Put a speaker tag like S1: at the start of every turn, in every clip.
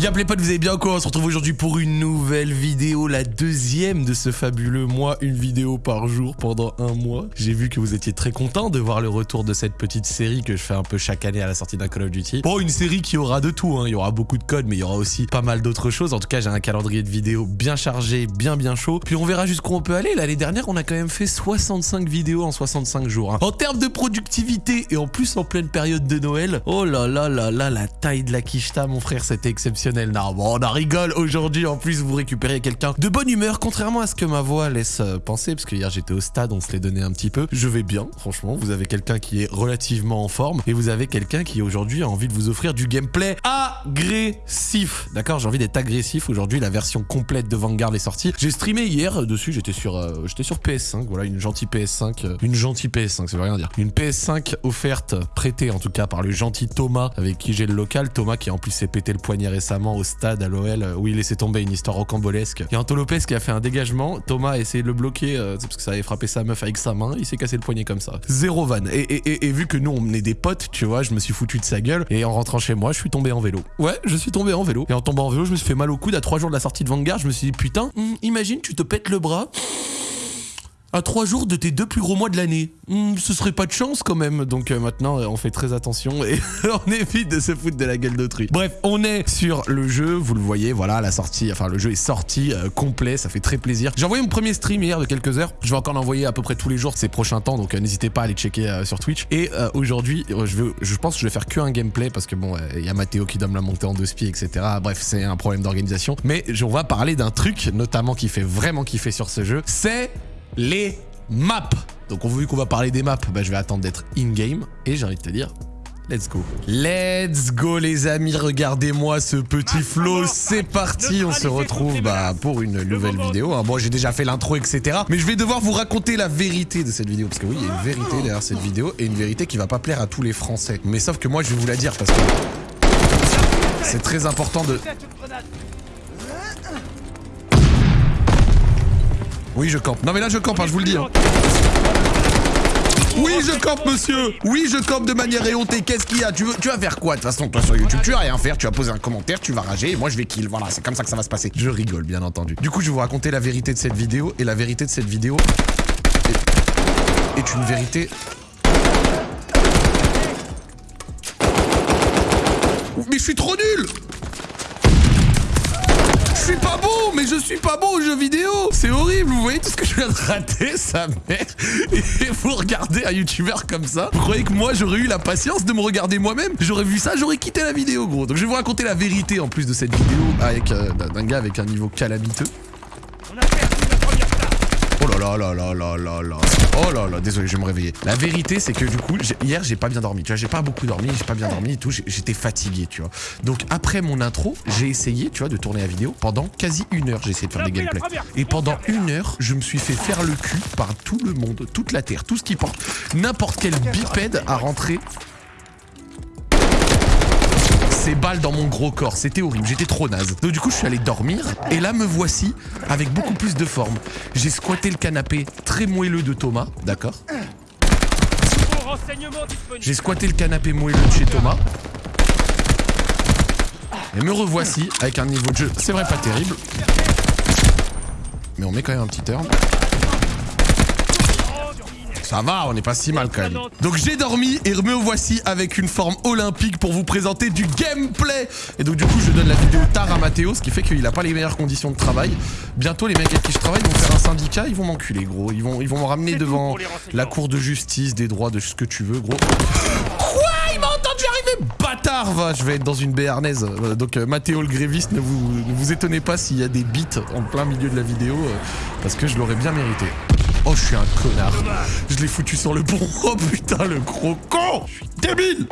S1: Y'a les potes, vous allez bien quoi? On se retrouve aujourd'hui pour une nouvelle vidéo, la deuxième de ce fabuleux mois, une vidéo par jour pendant un mois. J'ai vu que vous étiez très content de voir le retour de cette petite série que je fais un peu chaque année à la sortie d'un Call of Duty. Bon, une série qui aura de tout, hein. il y aura beaucoup de codes, mais il y aura aussi pas mal d'autres choses. En tout cas, j'ai un calendrier de vidéos bien chargé, bien bien chaud. Puis on verra jusqu'où on peut aller. L'année dernière, on a quand même fait 65 vidéos en 65 jours. hein. En termes de productivité et en plus en pleine période de Noël, oh là là là là, la taille de la quicheta, mon frère, c'était exceptionnel. Non, bon, on en rigole aujourd'hui. En plus, vous récupérez quelqu'un de bonne humeur, contrairement à ce que ma voix laisse euh, penser, parce que hier j'étais au stade, on se l'est donné un petit peu. Je vais bien, franchement. Vous avez quelqu'un qui est relativement en forme et vous avez quelqu'un qui aujourd'hui a envie de vous offrir du gameplay agressif. D'accord J'ai envie d'être agressif. Aujourd'hui, la version complète de Vanguard est sortie. J'ai streamé hier euh, dessus, j'étais sur, euh, j'étais sur PS5. Voilà, une gentille PS5. euh, une gentille PS5, ça veut rien dire. Une PS5 offerte, prêtée en tout cas par le gentil Thomas, avec qui j'ai le local. Thomas qui en plus s'est pété le poignet récemment au stade à l'OL, euh, où il laissait tomber une histoire rocambolesque. Il Anto Lopez qui a fait un dégagement. Thomas a essayé de le bloquer, euh, parce que ça avait frappé sa meuf avec sa main. Il s'est cassé le poignet comme ça. Zéro van. Et, et- vu que nous on est des potes, tu vois, je me suis foutu de sa gueule. Et en rentrant chez moi, je suis tombé en vélo. Ouais, je suis tombé en vélo. Et en tombant en vélo, je me suis fait mal au coude à trois jours de la sortie de Vanguard. Je me suis dit, putain, hum, imagine, tu te pètes le bras. À trois jours de tes deux plus gros mois de l'année. Hmm, ce serait pas de chance quand même. Donc euh, maintenant, euh, on fait très attention et on évite de se foutre de la gueule d'autrui. Bref, on est sur le jeu. Vous le voyez, voilà, la sortie. Enfin, le jeu est sorti euh, complet. Ça fait très plaisir. J'ai envoyé mon premier stream hier de quelques heures. Je vais encore l'envoyer à peu près tous les jours ces prochains temps. Donc n'hésitez pas à aller checker sur Twitch. Et aujourd'hui, je, je pense que je vais faire que un gameplay parce que bon, il y a Mathéo qui doit me la monter en deux spies, etc. Bref, c'est un problème d'organisation. Mais on va parler d'un truc, notamment qui fait vraiment kiffer sur ce jeu. C'est les maps. Donc on vu qu'on va parler des maps, bah, je vais attendre d'être in-game et j'ai envie de te dire, let's go. Let's go les amis, regardez-moi ce petit flow, c'est parti, on se retrouve bah, pour une nouvelle vidéo. hein. Bon j'ai déjà fait l'intro etc, mais je vais devoir vous raconter la vérité de cette vidéo, parce que oui il y a une vérité derrière cette vidéo et une vérité qui va pas plaire à tous les français. Mais sauf que moi je vais vous la dire parce que c'est très important de... Oui je campe, non mais là je campe, hein, je vous le dis. hein. Oui, je campe, monsieur. Oui, je campe de manière éhontée. Qu'est-ce qu'il y a? Tu, vas faire quoi de toute façon, toi, sur YouTube? Tu vas rien faire. Tu vas poser un commentaire, tu vas rager et moi, je vais kill. Voilà, c'est comme ça que ça va se passer. Je rigole, bien entendu. Du coup, je vais vous raconter la vérité de cette vidéo. Et la vérité de cette vidéo est, une vérité. Mais je suis trop nul suis pas bon, mais je suis pas bon aux jeux vidéo. C'est horrible, vous voyez tout ce que je viens de rater, sa mère. Et vous regardez un youtubeur comme ça. Vous croyez que moi j'aurais eu la patience de me regarder moi-même? J'aurais vu ça, j'aurais quitté la vidéo, gros. Donc je vais vous raconter la vérité en plus de cette vidéo avec euh, d'un gars avec un niveau calamiteux. Oh là là là là là là là. Oh là là, désolé, je vais me réveiller. La vérité, c'est que du coup, hier, j'ai pas bien dormi. Tu vois, j'ai pas beaucoup dormi, j'ai pas bien dormi et tout. J'étais fatigué, tu vois. Donc après mon intro, j'ai essayé, tu vois, de tourner la vidéo pendant quasi une heure. J'ai essayé de faire des gameplays. Et pendant une heure, je me suis fait faire le cul par tout le monde, toute la terre, tout ce qui porte n'importe quel bipède à rentrer ces balles dans mon gros corps. C'était horrible, j'étais trop naze. Donc du coup, je suis allé dormir et là me voici avec beaucoup plus de forme. J'ai squatté le canapé très moelleux de Thomas, d'accord J'ai squatté le canapé moelleux de chez Thomas. Et me revoici avec un niveau de jeu, c'est vrai pas terrible. Mais on met quand même un petit turn. Ça va, on n'est pas si mal quand même. Donc j'ai dormi et me voici avec une forme olympique pour vous présenter du gameplay. Et donc du coup je donne la vidéo tard à Mathéo, ce qui fait qu'il a pas les meilleures conditions de travail. Bientôt les mecs avec qui je travaille vont faire un syndicat, ils vont m'enculer gros. Ils vont, ils vont me ramener devant la cour de justice, des droits, de ce que tu veux gros. Quoi? Il m'a entendu arriver? Bâtard va Je vais être dans une béarnaise. Voilà, donc euh, Mathéo le gréviste, ne vous, ne vous étonnez pas s'il y a des beats en plein milieu de la vidéo, euh, parce que je l'aurais bien mérité. Oh, je suis un connard. Je l'ai foutu sur le pont. Oh putain, le gros con Je suis débile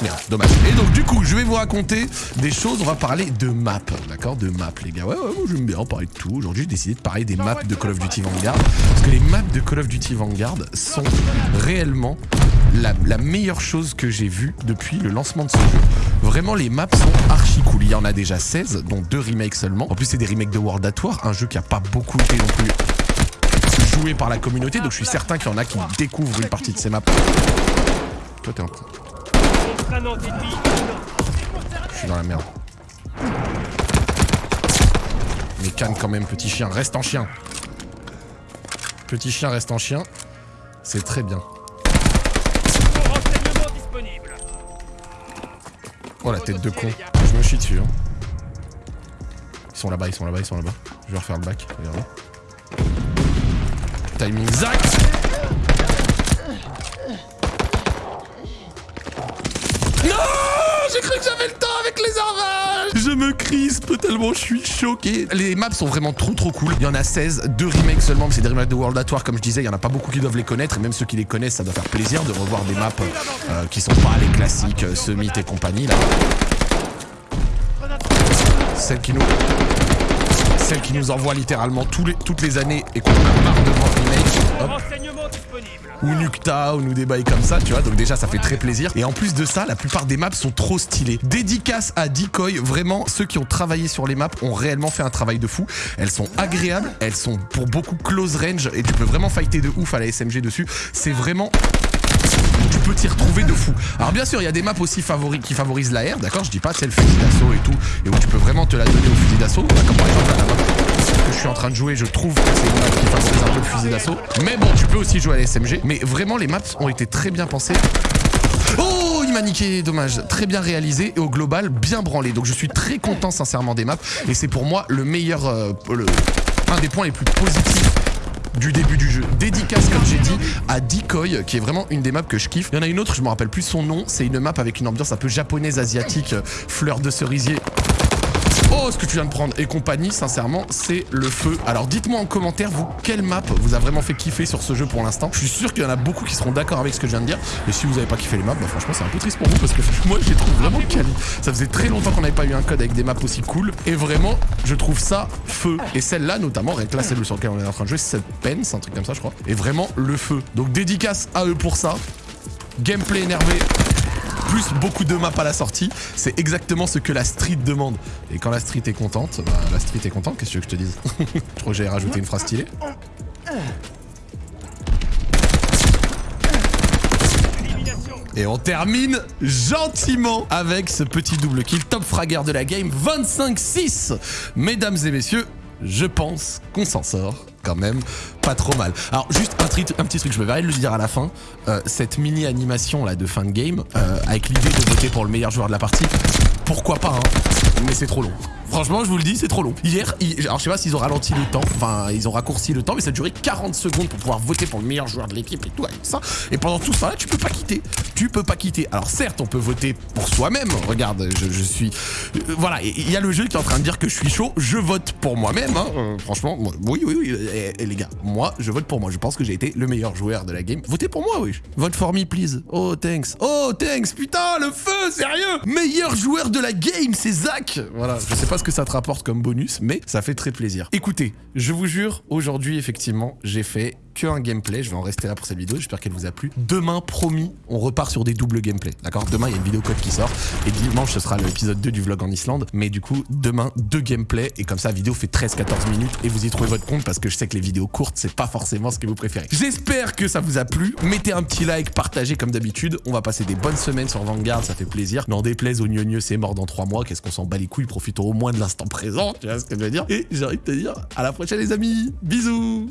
S1: Merde, dommage. Et donc du coup, je vais vous raconter des choses. On va parler de maps, d'accord De maps, les gars. Ouais, ouais, moi j'aime bien parler de tout. Aujourd'hui, j'ai décidé de parler des maps de Call of Duty Vanguard. Parce que les maps de Call of Duty Vanguard sont réellement la, la meilleure chose que j'ai vue depuis le lancement de ce jeu. Vraiment, les maps sont archi cool. Il y en a déjà 16, dont deux remakes seulement. En plus, c'est des remakes de World at War, un jeu qui a pas beaucoup été non plus par la communauté, donc je suis certain qu'il y en a qui découvrent une partie de ces maps. Toi, t'es en... Je suis dans la merde. Mais calme quand même, petit chien. Reste en chien. Petit chien, reste en chien. C'est très bien. Oh la tête de con. Je me chie dessus. Hein. Ils sont là-bas, ils sont là-bas, ils sont là-bas. Je vais refaire le bac. Regardez. Timing Zach Non J'ai cru que j'avais le temps avec les orages Je me crispe tellement je suis choqué. Les maps sont vraiment trop trop cool. Il y en a 16, deux remakes seulement, mais c'est des remakes de World at War, comme je disais, il y en a pas beaucoup qui doivent les connaître, et même ceux qui les connaissent, ça doit faire plaisir de revoir des maps euh, qui sont pas les classiques, euh, Summit et compagnie, là. Celle qui nous celle qui nous envoie littéralement les, toutes les années et qu'on a marre de voir. Ou Nukta, ou nous des bails comme ça, tu vois. Donc déjà, ça fait très plaisir. Et en plus de ça, la plupart des maps sont trop stylées. Dédicace à Decoy. Vraiment, ceux qui ont travaillé sur les maps ont réellement fait un travail de fou. Elles sont agréables. Elles sont pour beaucoup close range. Et tu peux vraiment fighter de ouf à la SMG dessus. C'est vraiment tu peux t'y retrouver de fou. Alors bien sûr, il y a des maps aussi qui favorisent la l'air, d'accord? Je dis pas c'est le fusil d'assaut et tout, et où tu peux vraiment te la donner au fusil d'assaut, comme par exemple la map que je suis en train de jouer, je trouve que c'est une map qui un peu le fusil d'assaut. Mais bon, tu peux aussi jouer à la SMG, mais vraiment les maps ont été très bien pensées. Oh, il m'a niqué, dommage. Très bien réalisé et au global, bien branlé. Donc je suis très content sincèrement des maps et c'est pour moi le meilleur, euh, un des points les plus positifs du début du jeu. Dédicace, comme j'ai dit, à Decoy, qui est vraiment une des maps que je kiffe. Il y en a une autre, je me rappelle plus son nom. C'est une map avec une ambiance un peu japonaise, asiatique, fleur de cerisier. Oh, ce que tu viens de prendre et compagnie, sincèrement, c'est le feu. Alors dites-moi en commentaire, vous, quelle map vous a vraiment fait kiffer sur ce jeu pour l'instant? Je suis sûr qu'il y en a beaucoup qui seront d'accord avec ce que je viens de dire. Et si vous n'avez pas kiffé les maps, bah franchement, c'est un peu triste pour vous parce que moi, je les trouve vraiment quali. Ça faisait très longtemps qu'on n'avait pas eu un code avec des maps aussi cool. Et vraiment, je trouve ça feu. Et celle-là, notamment, là, celle sur laquelle on est en train de jouer, c'est Pence, un truc comme ça, je crois. Et vraiment, le feu. Donc dédicace à eux pour ça. Gameplay énervé, beaucoup de maps à la sortie. C'est exactement ce que la street demande. Et quand la street est contente, bah, la street est contente, qu'est-ce que je te dise Je crois que j'avais rajouté une phrase stylée. Et on termine gentiment avec ce petit double kill top fragger de la game 25-6. Mesdames et messieurs, je pense qu'on s'en sort même pas trop mal. Alors juste un, petit truc, je me verrai de le dire à la fin, euh, cette mini animation là de fin de game, euh, avec l'idée de voter pour le meilleur joueur de la partie, pourquoi pas hein, mais c'est trop long. Franchement, je vous le dis, c'est trop long. Hier, alors je sais pas s'ils ont ralenti le temps, enfin ils ont raccourci le temps, mais ça a duré 40 secondes pour pouvoir voter pour le meilleur joueur de l'équipe et tout, avec ça. Et pendant tout ça, là, tu peux pas quitter. Tu peux pas quitter. Alors certes, on peut voter pour soi-même. Regarde, je, suis... Euh, voilà, il y a le jeu qui est en train de dire que je suis chaud. Je vote pour moi-même, hein. Euh, franchement, oui, oui, oui. Et, les gars, moi, je vote pour moi. Je pense que j'ai été le meilleur joueur de la game. Votez pour moi, oui. Vote for me, please. Oh, thanks. Oh, thanks. Putain, le feu, sérieux Meilleur joueur de la game, c'est Zach. Voilà, je sais pas que ça te rapporte comme bonus, mais ça fait très plaisir. Écoutez, je vous jure, aujourd'hui, effectivement, j'ai fait un gameplay. Je vais en rester là pour cette vidéo. J'espère qu'elle vous a plu. Demain, promis, on repart sur des doubles gameplays. D'accord? Demain, il y a une vidéo code qui sort. Et dimanche, ce sera l'épisode 2 du vlog en Islande. Mais du coup, demain, deux gameplays. Et comme ça, la vidéo fait 13-14 minutes. Et vous y trouvez votre compte parce que je sais que les vidéos courtes, c'est pas forcément ce que vous préférez. J'espère que ça vous a plu. Mettez un petit like, partagez comme d'habitude. On va passer des bonnes semaines sur Vanguard. Ça fait plaisir. N'en déplaise au gneu c'est mort dans 3 mois. Qu'est-ce qu'on s'en bat les couilles? Profitons au moins de l'instant présent. Tu vois ce que je veux dire? Et j'ai envie de te dire à la prochaine, les amis. Bisous